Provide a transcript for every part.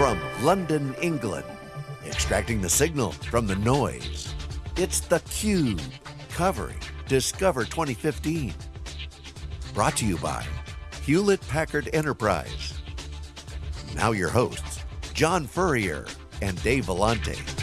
From London, England, extracting the signal from the noise. It's theCUBE, covering Discover 2015. Brought to you by Hewlett Packard Enterprise. Now your hosts, John Furrier and Dave Vellante.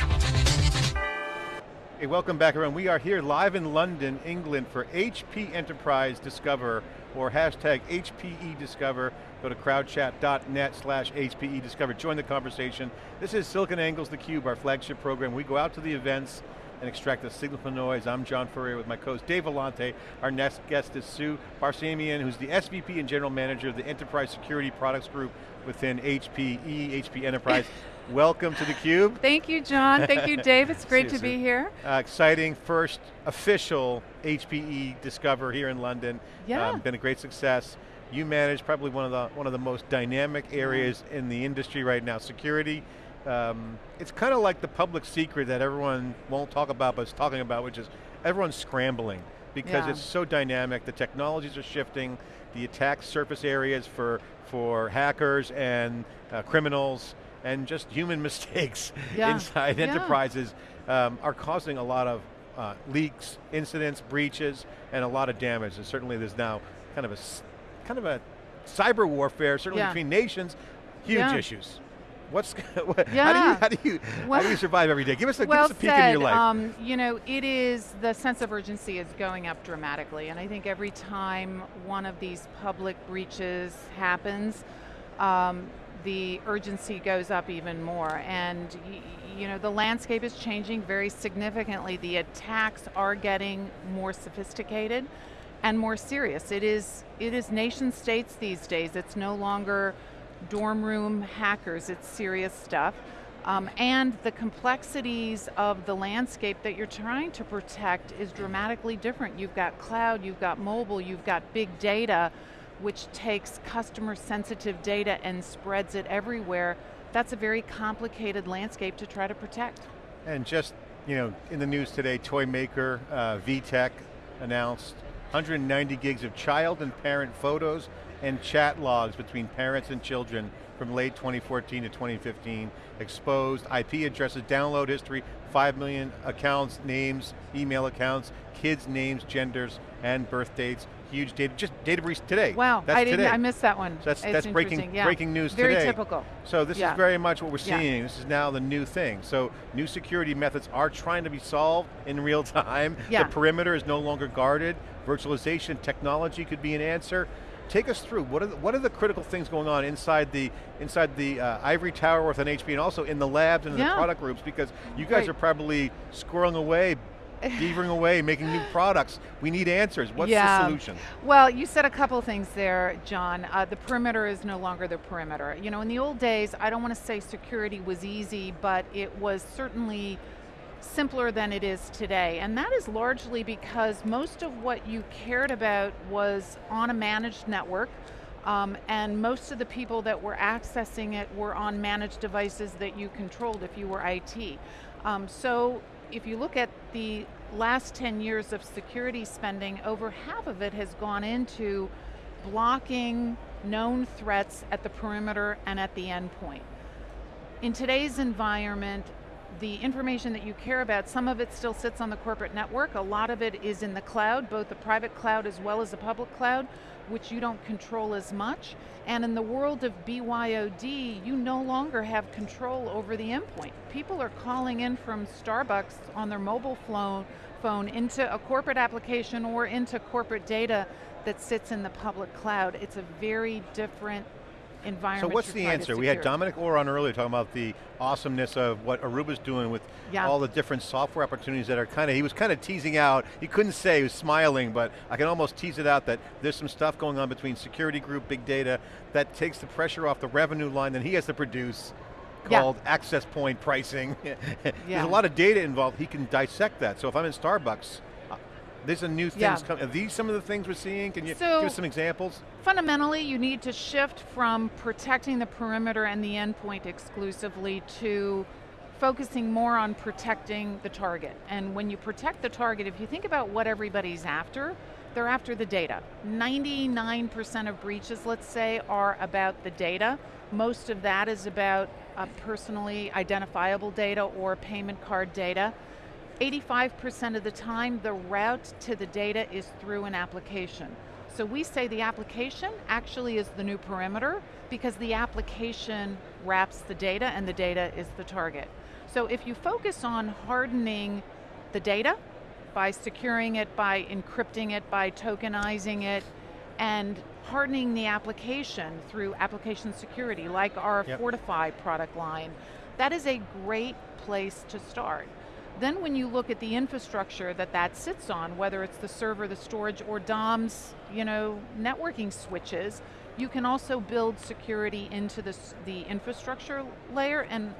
Hey, welcome back everyone. We are here live in London, England for HP Enterprise Discover or hashtag HPE Discover. Go to crowdchat.net slash HPE Discover. Join the conversation. This is SiliconANGLE's theCUBE, our flagship program. We go out to the events and extract the signal from noise. I'm John Furrier with my co-host Dave Vellante. Our next guest is Sue Barsamian, who's the SVP and General Manager of the Enterprise Security Products Group within HPE, HP Enterprise. Welcome to theCUBE. Thank you, John. Thank you, Dave. It's great to be here. Uh, exciting first official HPE Discover here in London. Yeah. Um, been a great success. You manage probably one of the one of the most dynamic areas in the industry right now. Security. Um, it's kind of like the public secret that everyone won't talk about, but is talking about, which is everyone's scrambling because Yeah. it's so dynamic. The technologies are shifting. The attack surface areas for for hackers and uh, criminals and just human mistakes Yeah. inside Yeah. enterprises um, are causing a lot of uh, leaks, incidents, breaches, and a lot of damage. And certainly there's now kind of a kind of a cyber warfare, certainly between nations, huge issues. What's what, how do you how do you how do you survive every day? Give us a well give us a peek said. in your life. Um, you know, it is the sense of urgency is going up dramatically, and I think every time one of these public breaches happens, um, the urgency goes up even more. And you know, the landscape is changing very significantly. The attacks are getting more sophisticated and more serious. It is it is nation states these days. It's no longer dorm room hackers. It's serious stuff. Um, and the complexities of the landscape that you're trying to protect is dramatically different. You've got cloud, you've got mobile, you've got big data, which takes customer sensitive data and spreads it everywhere. That's a very complicated landscape to try to protect. And just, you know, in the news today, toy maker uh, VTech announced 190 gigs of child and parent photos and chat logs between parents and children from late 2014 to 2015, exposed IP addresses, download history, 5 million accounts, names, email accounts, kids' names, genders, and birth dates. Huge data, just data breach today. Wow, That's I didn't. today. I missed that one. So that's, It's that's breaking, yeah. breaking news Very today. typical. So this Yeah. is very much what we're Yeah. seeing. This is now the new thing. So new security methods are trying to be solved in real time. The perimeter is no longer guarded. Virtualization technology could be an answer. Take us through, what are the, what are the critical things going on inside the inside the uh, ivory tower with an HP and also in the labs and in the product groups because you guys Right. are probably squirreling away, beavering away, making new products. We need answers. What's the solution? Well, you said a couple things there, John. Uh, the perimeter is no longer the perimeter. You know, in the old days, I don't want to say security was easy, but it was certainly simpler than it is today. And that is largely because most of what you cared about was on a managed network. Um, and most of the people that were accessing it were on managed devices that you controlled if you were IT. Um, so if you look at the last 10 years of security spending, over half of it has gone into blocking known threats at the perimeter and at the endpoint. In today's environment, the information that you care about, some of it still sits on the corporate network, a lot of it is in the cloud, both the private cloud as well as the public cloud, which you don't control as much. And in the world of BYOD, you no longer have control over the endpoint. People are calling in from Starbucks on their mobile phone, phone into a corporate application or into corporate data that sits in the public cloud. It's a very different So what's the answer? We had. Dominic Orr on earlier talking about the awesomeness of what Aruba's doing with Yeah. all the different software opportunities that are kind of, he was kind of teasing out, he couldn't say, he was smiling, but I can almost tease it out that there's some stuff going on between security group, big data, that takes the pressure off the revenue line that he has to produce Yeah. called access point pricing. There's a lot of data involved, he can dissect that. So if I'm in Starbucks, uh, there's a new things Yeah. coming. Are these some of the things we're seeing? Can you So- give us some examples? Fundamentally, you need to shift from protecting the perimeter and the endpoint exclusively to focusing more on protecting the target. And when you protect the target, if you think about what everybody's after, they're after the data. 99% of breaches, let's say, are about the data. Most of that is about uh, personally identifiable data or payment card data. 85% of the time, the route to the data is through an application. So we say the application actually is the new perimeter because the application wraps the data and the data is the target. So if you focus on hardening the data by securing it, by encrypting it, by tokenizing it, and hardening the application through application security, like our yep. Fortify product line, that is a great place to start. Then when you look at the infrastructure that that sits on, whether it's the server, the storage, or Dom's, you know, networking switches, you can also build security into this, the infrastructure layer and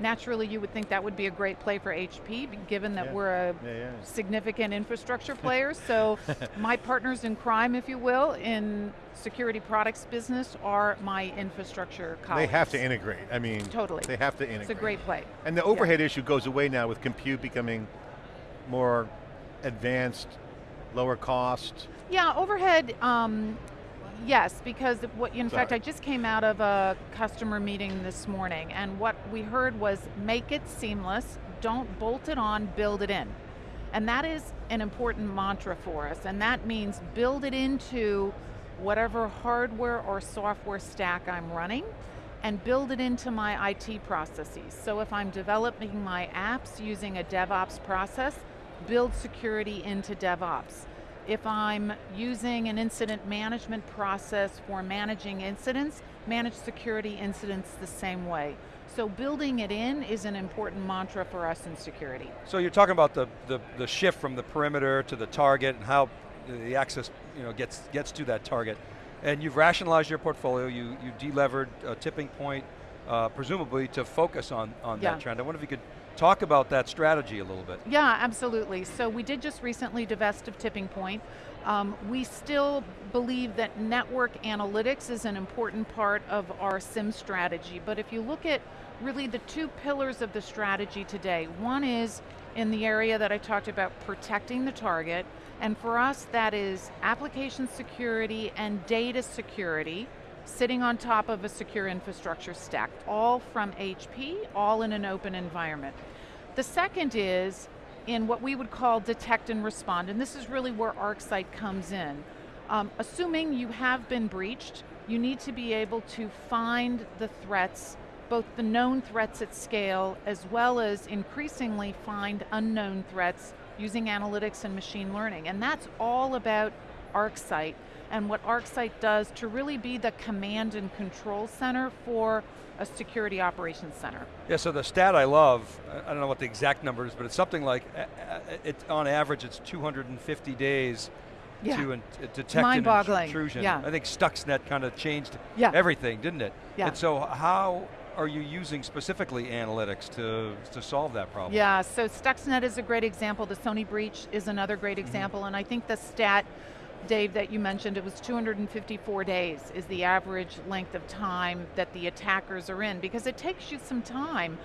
naturally you would think that would be a great play for HP, given that yeah. we're a yeah, yeah. significant infrastructure player. so my partners in crime, if you will, in security products business are my infrastructure colleagues. They have to integrate, I mean. Totally. They have to integrate. It's a great play. And the overhead issue goes away now with compute becoming more advanced, lower cost. Yeah, overhead, um, Yes, because what, in Sorry. fact, I just came out of a customer meeting this morning, and what we heard was make it seamless, don't bolt it on, build it in. And that is an important mantra for us, and that means build it into whatever hardware or software stack I'm running, and build it into my IT processes. So if I'm developing my apps using a DevOps process, build security into DevOps if I'm using an incident management process for managing incidents, manage security incidents the same way. So building it in is an important mantra for us in security. So you're talking about the, the, the shift from the perimeter to the target and how the access you know, gets, gets to that target. And you've rationalized your portfolio, you, you delevered a TippingPoint, uh, presumably to focus on, on yeah. that trend. I wonder if you could Talk about that strategy a little bit. Yeah, absolutely. So we did just recently divest of TippingPoint. Um, we still believe that network analytics is an important part of our SIM strategy, but if you look at really the two pillars of the strategy today, one is in the area that I talked about protecting the target, and for us that is application security and data security, sitting on top of a secure infrastructure stack, all from HP, all in an open environment. The second is in what we would call detect and respond, and this is really where ArcSight comes in. Um, assuming you have been breached, you need to be able to find the threats, both the known threats at scale, as well as increasingly find unknown threats using analytics and machine learning. And that's all about ArcSight and what ArcSight does to really be the command and control center for a security operations center. Yeah, so the stat I love, I don't know what the exact number is, but it's something like, uh, uh, it, on average it's 250 days yeah. to in, detect an intrusion. Yeah. I think Stuxnet kind of changed yeah. everything, didn't it? Yeah. And so how are you using specifically analytics to, to solve that problem? Yeah, so Stuxnet is a great example. The Sony breach is another great mm-hmm. example, mm -hmm. and I think the stat Dave, that you mentioned, it was 254 days is the average length of time that the attackers are in because it takes you some time.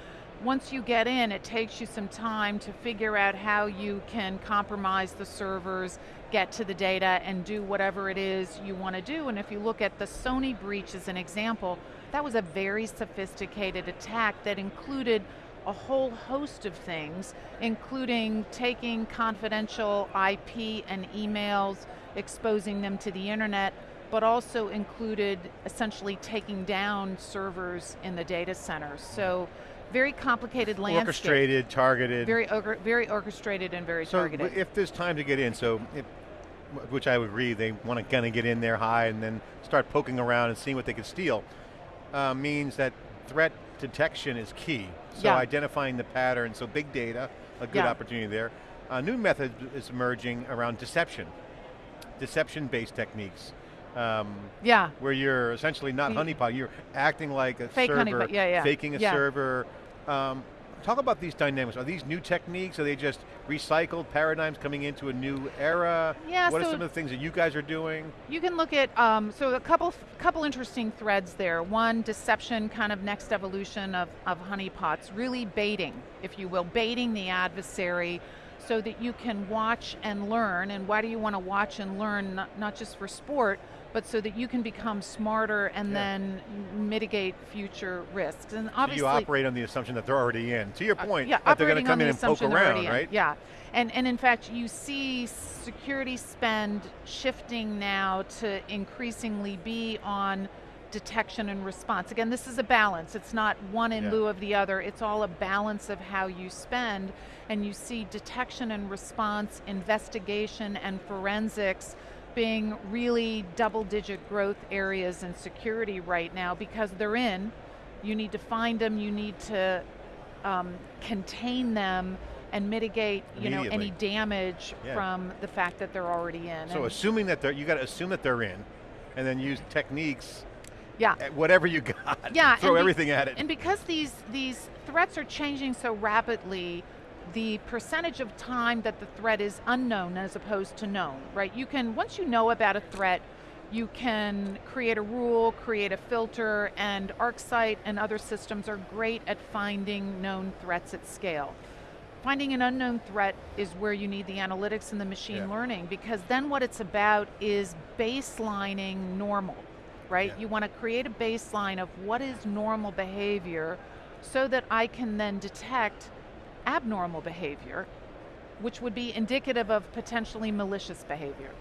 Once you get in, it takes you some time to figure out how you can compromise the servers, get to the data, and do whatever it is you want to do. And if you look at the Sony breach as an example, that was a very sophisticated attack that included a whole host of things, including taking confidential IP and emails, exposing them to the internet, but also included essentially taking down servers in the data centers. So very complicated landscape. Orchestrated, targeted. Very, very orchestrated and very so targeted. if there's time to get in, so if, which I would agree, they want to kind of get in there high and then start poking around and seeing what they can steal, uh, means that threat detection is key. So yeah. identifying the pattern, so big data, a good yeah. opportunity there. A new method is emerging around deception deception-based techniques. Um, yeah. Where you're essentially not honeypot, you're acting like a Fake server. Yeah, yeah. faking a yeah. server. Um, talk about these dynamics. Are these new techniques? Are they just recycled paradigms coming into a new era? Yeah, what so are some of the things that you guys are doing? You can look at, um, so a couple couple interesting threads there. One, deception, kind of next evolution of, of honeypots, really baiting, if you will, baiting the adversary so that you can watch and learn. And why do you want to watch and learn, not, not just for sport, but so that you can become smarter and Yeah. then mitigate future risks. And So obviously, you operate on the assumption that they're already in. To your uh, point, yeah, that they're going to come on in the and poke around, already in. right? Yeah, and and in fact, you see security spend shifting now to increasingly be on detection and response. Again, this is a balance. It's not one in Yeah. lieu of the other. It's all a balance of how you spend, and you see detection and response, investigation, and forensics being really double-digit growth areas in security right now because they're in. You need to find them. You need to um, contain them and mitigate, you know, any damage Yeah. from the fact that they're already in. So And- assuming that they're, you got to assume that they're in, and then use techniques, yeah, whatever you got, Yeah, throw everything at it. And because these these threats are changing so rapidly, the percentage of time that the threat is unknown as opposed to known, right? You can once you know about a threat, you can create a rule, create a filter, and ArcSight and other systems are great at finding known threats at scale. Finding an unknown threat is where you need the analytics and the machine Yeah. learning because then what it's about is baselining normal, right? Yeah. You want to create a baseline of what is normal behavior so that I can then detect abnormal behavior, which would be indicative of potentially malicious behavior.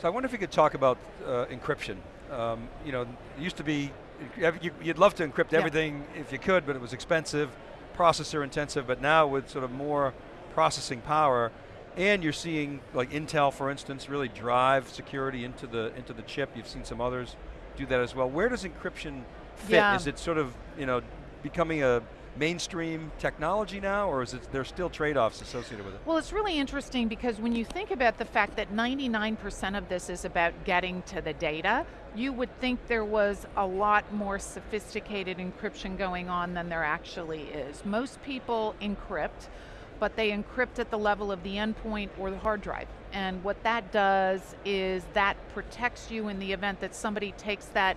So I wonder if you could talk about uh, encryption. Um, you know, it used to be, you- you'd love to encrypt Yeah. everything if you could, but it was expensive, processor intensive, but now with sort of more processing power, and you're seeing like Intel, for instance, really drive security into the, into the chip. You've seen some others do that as well. Where does encryption fit? Yeah. Is it sort of, you know, becoming a mainstream technology now, or is it, there's still trade-offs associated with it? Well, it's really interesting because when you think about the fact that 99% of this is about getting to the data, you would think there was a lot more sophisticated encryption going on than there actually is. Most people encrypt, but they encrypt at the level of the endpoint or the hard drive. And what that does is that protects you in the event that somebody takes that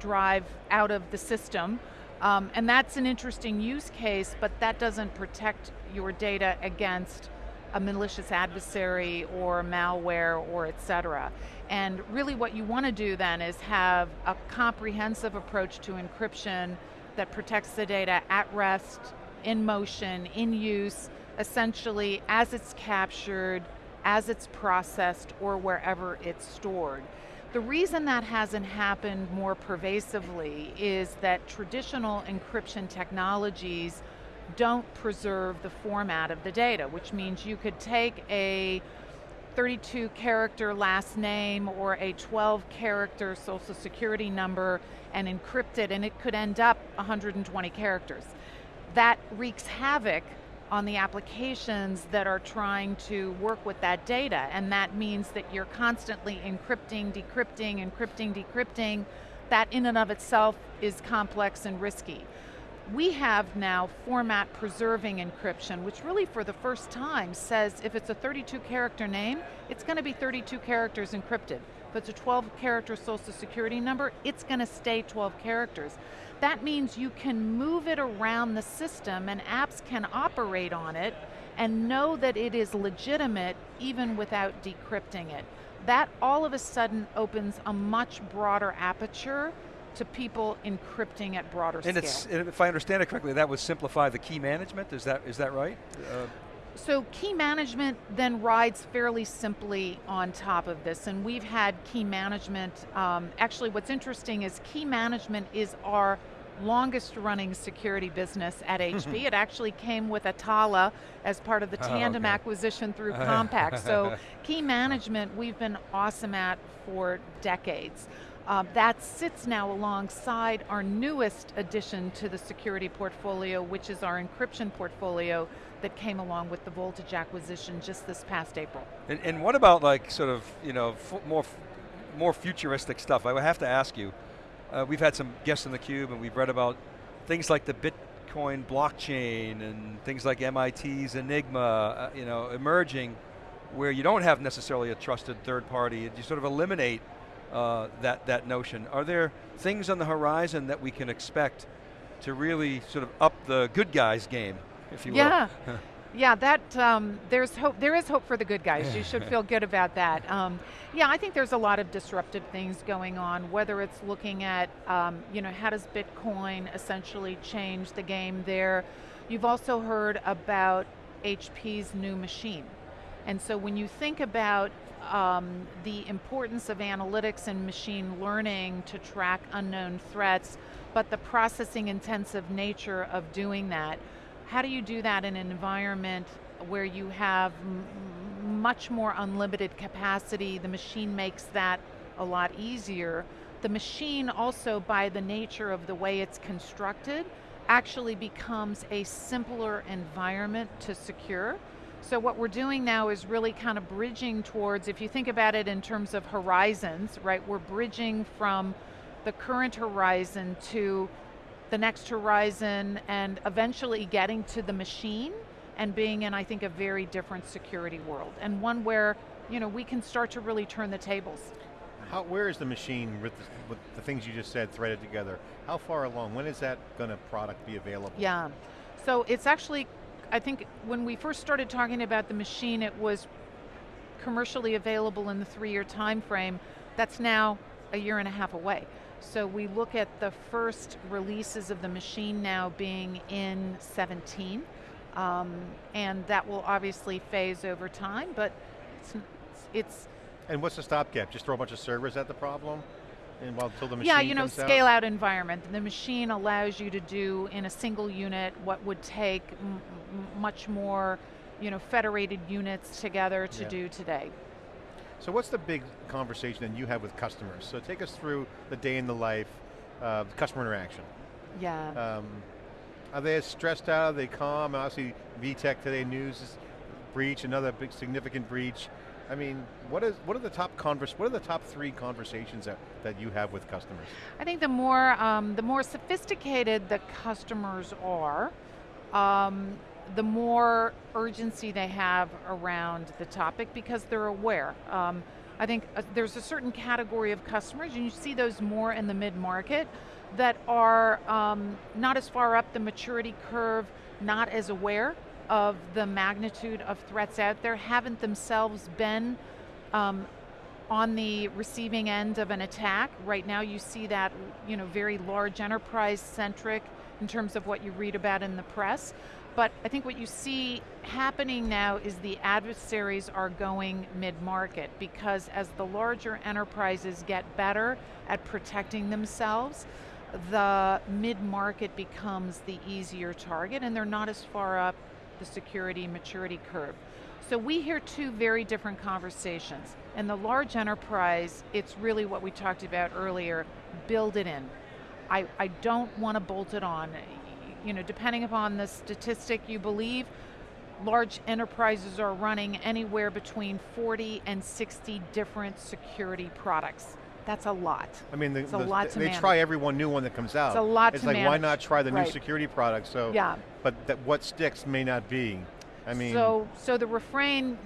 drive out of the system. Um, and that's an interesting use case, but that doesn't protect your data against a malicious adversary or malware or et cetera. And really what you want to do then is have a comprehensive approach to encryption that protects the data at rest, in motion, in use, essentially as it's captured, as it's processed, or wherever it's stored. The reason that hasn't happened more pervasively is that traditional encryption technologies don't preserve the format of the data, which means you could take a 32 character last name or a 12 character social security number and encrypt it, and it could end up 120 characters. That wreaks havoc on the applications that are trying to work with that data, and that means that you're constantly encrypting, decrypting, encrypting, decrypting. That in and of itself is complex and risky. We have now format preserving encryption, which really for the first time says if it's a 32 character name, it's going to be 32 characters encrypted. If it's a 12 character social security number, it's going to stay 12 characters. That means you can move it around the system and apps can operate on it and know that it is legitimate even without decrypting it. That all of a sudden opens a much broader aperture to people encrypting at broader And scale. and if I understand it correctly, that would simplify the key management. Is that is that right? Uh, So key management then rides fairly simply on top of this, and we've had key management. Um, actually, what's interesting is key management is our longest running security business at HP. it actually came with Atalla as part of the Oh, Tandem okay. acquisition through Compaq. so key management we've been awesome at for decades. Um, that sits now alongside our newest addition to the security portfolio, which is our encryption portfolio that came along with the Voltage acquisition just this past April. and, and what about like sort of you know more more futuristic stuff? I would have to ask you. Uh, we've had some guests in the cube, and we've read about things like the Bitcoin blockchain and things like MIT's Enigma, uh, you know, emerging, where you don't have necessarily a trusted third party. You sort of eliminate uh, that that notion. Are there things on the horizon that we can expect to really sort of up the good guys game, if you will? Yeah. Yeah, that um, there's hope. There is hope for the good guys. You should feel good about that. Um, yeah, I think there's a lot of disruptive things going on. Whether it's looking at, um, you know, how does Bitcoin essentially change the game there? You've also heard about HP's new machine, and so when you think about um, the importance of analytics and machine learning to track unknown threats, but the processing intensive nature of doing that how do you do that in an environment where you have much more unlimited capacity, the machine makes that a lot easier. The machine also, by the nature of the way it's constructed, actually becomes a simpler environment to secure. So what we're doing now is really kind of bridging towards, if you think about it in terms of horizons, right, we're bridging from the current horizon to the next horizon and eventually getting to the machine and being in, I think, a very different security world and one where you know, we can start to really turn the tables. How, where is the machine with the, with the things you just said threaded together? How far along? When is that going to product be available? Yeah, so it's actually, I think when we first started talking about the machine, it was commercially available in the three-year time frame. That's now a year and a half away. So we look at the first releases of the machine now being in 17, um, and that will obviously phase over time, but it's, it's and what's the stopgap? Just throw a bunch of servers at the problem? And while until the machine Yeah, you know, scale out? out environment. The machine allows you to do in a single unit what would take much more, you know, federated units together to yeah. do today. So what's the big conversation that you have with customers? So take us through the day in the life of customer interaction. Yeah. Um, are they stressed out? Are they calm? Obviously, VTech today news is breach, another big significant breach. I mean, what is what are the top converse? What are the top three conversations that, that you have with customers? I think the more um, the more sophisticated the customers are, um, the more urgency they have around the topic because they're aware. Um, I think uh, there's a certain category of customers, and you see those more in the mid-market, that are um, not as far up the maturity curve, not as aware of the magnitude of threats out there, haven't themselves been um, on the receiving end of an attack. Right now you see that you know, very large enterprise centric in terms of what you read about in the press. But I think what you see happening now is the adversaries are going mid-market because as the larger enterprises get better at protecting themselves, the mid-market becomes the easier target and they're not as far up the security maturity curve. So we hear two very different conversations. In the large enterprise, it's really what we talked about earlier, build it in. I, I don't want to bolt it on you know, depending upon the statistic you believe, large enterprises are running anywhere between 40 and 60 different security products. That's a lot. I mean, the, it's a lot they manage. try every one new one that comes out. It's a lot It's to like, manage. why not try the right. new security product? So, yeah. But that what sticks may not be. I mean. So, so the refrain,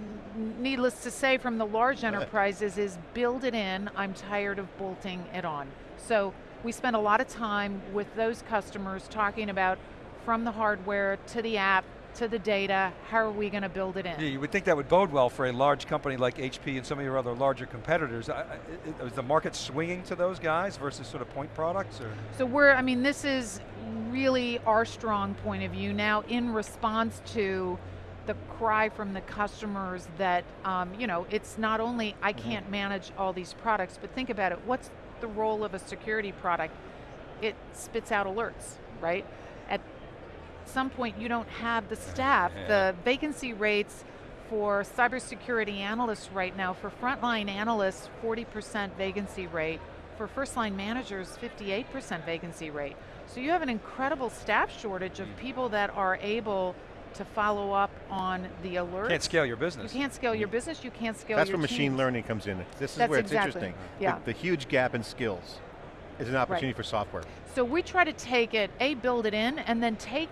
needless to say, from the large enterprises is build it in, I'm tired of bolting it on. So we spend a lot of time with those customers talking about from the hardware to the app to the data, how are we going to build it in? Yeah, you would think that would bode well for a large company like HP and some of your other larger competitors. Is the market swinging to those guys versus sort of point products? Or? So we're, I mean, this is really our strong point of view now in response to the cry from the customers that, um, you know, it's not only I mm-hmm. can't manage all these products, but think about it, what's the role of a security product? It spits out alerts, right? At some point you don't have the staff. Yeah. The vacancy rates for cybersecurity analysts right now, for frontline analysts, 40% vacancy rate. For first line managers, 58% vacancy rate. So you have an incredible staff shortage of mm. people that are able to follow up on the alert. You can't scale your business. You can't scale your mm. business, you can't scale That's where machine learning comes in. This is That's where it's exactly. interesting. Yeah. The, the, huge gap in skills is an opportunity right. for software. So we try to take it, A, build it in, and then take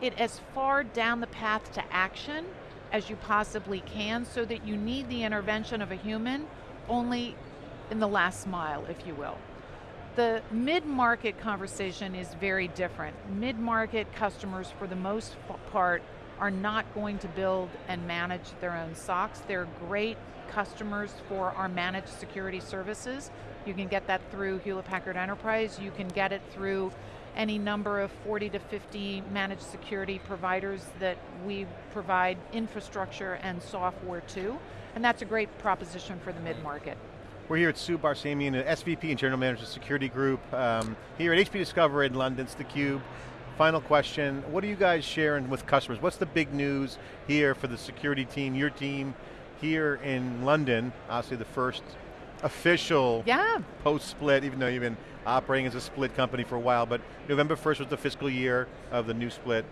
it as far down the path to action as you possibly can so that you need the intervention of a human only in the last mile, if you will. The mid-market conversation is very different. Mid-market customers, for the most part, are not going to build and manage their own SOCs. They're great customers for our managed security services. You can get that through Hewlett Packard Enterprise. You can get it through any number of 40 to 50 managed security providers that we provide infrastructure and software to. And that's a great proposition for the mid-market. We're here at Sue Barsamian, SVP and General Manager of Security Group, um, here at HP Discover in London, it's theCUBE. Final question, what are you guys sharing with customers? What's the big news here for the security team, your team, here in London, obviously the first official yeah. post-split, even though you've been operating as a split company for a while, but November 1st was the fiscal year of the new split.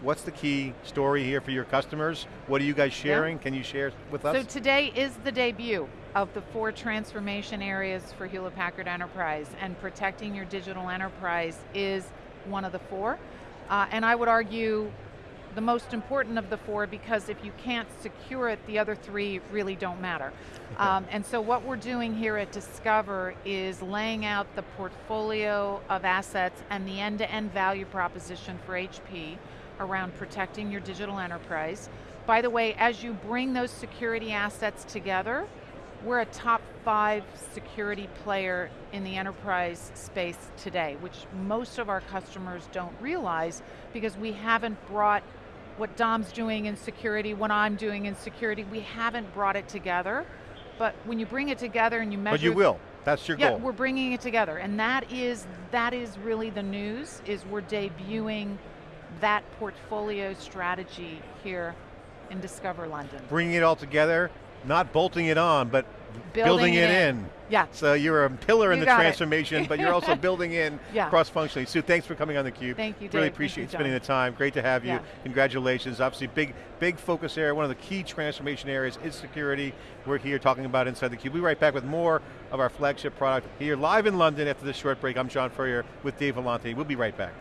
What's the key story here for your customers? What are you guys sharing? Yeah. Can you share with us? So today is the debut of the four transformation areas for Hewlett Packard Enterprise, and protecting your digital enterprise is one of the four. Uh, and I would argue the most important of the four because if you can't secure it, the other three really don't matter. Okay. Um, and so what we're doing here at Discover is laying out the portfolio of assets and the end-to-end -end value proposition for HP around protecting your digital enterprise. By the way, as you bring those security assets together, we're a top five security player in the enterprise space today, which most of our customers don't realize because we haven't brought what Dom's doing in security, what I'm doing in security, we haven't brought it together. But when you bring it together and you measure- But you will, that's your yeah, goal. we're bringing it together. And that is, that is really the news, is we're debuting that portfolio strategy here in Discover London. Bringing it all together, not bolting it on, but building, building it, in. in. Yeah. So you're a pillar you in the transformation, but you're also building in yeah. cross-functionally. Sue, thanks for coming on theCUBE. Thank you, Dave. Really appreciate you, spending the time. Great to have you. Yeah. Congratulations. Obviously, big, big focus area. One of the key transformation areas is security. We're here talking about inside theCUBE. We'll be right back with more of our flagship product here live in London after this short break. I'm John Furrier with Dave Vellante. We'll be right back.